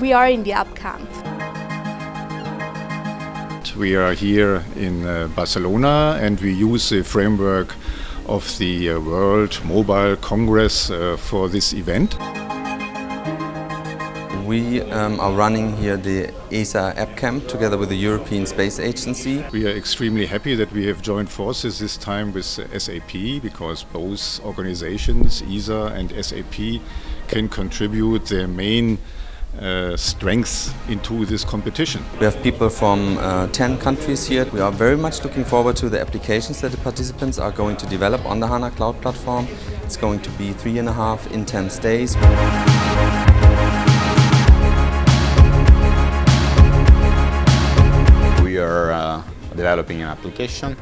We are in the app camp. We are here in uh, Barcelona and we use the framework of the uh, World Mobile Congress uh, for this event. We um, are running here the ESA App Camp together with the European Space Agency. We are extremely happy that we have joined forces this time with SAP because both organizations, ESA and SAP, can contribute their main uh, strengths into this competition. We have people from uh, 10 countries here. We are very much looking forward to the applications that the participants are going to develop on the HANA Cloud Platform. It's going to be three and a half intense days. We are uh, developing an application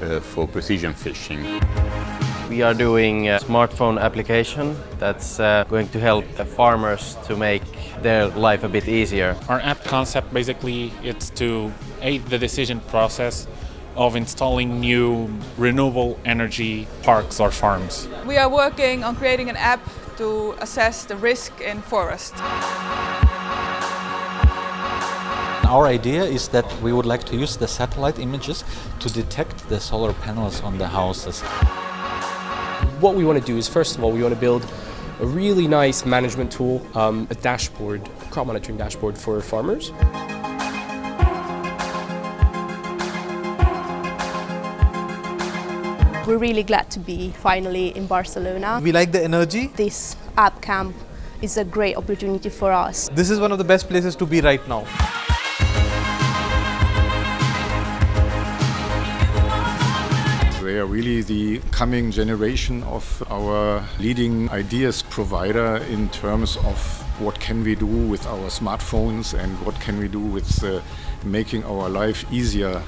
uh, for precision fishing. We are doing a smartphone application that's uh, going to help the farmers to make their life a bit easier. Our app concept basically is to aid the decision process of installing new renewable energy parks or farms. We are working on creating an app to assess the risk in forest. Our idea is that we would like to use the satellite images to detect the solar panels on the houses. What we want to do is, first of all, we want to build a really nice management tool, um, a dashboard, crop monitoring dashboard for farmers. We're really glad to be finally in Barcelona. We like the energy. This app camp is a great opportunity for us. This is one of the best places to be right now. Really the coming generation of our leading ideas provider in terms of what can we do with our smartphones and what can we do with uh, making our life easier.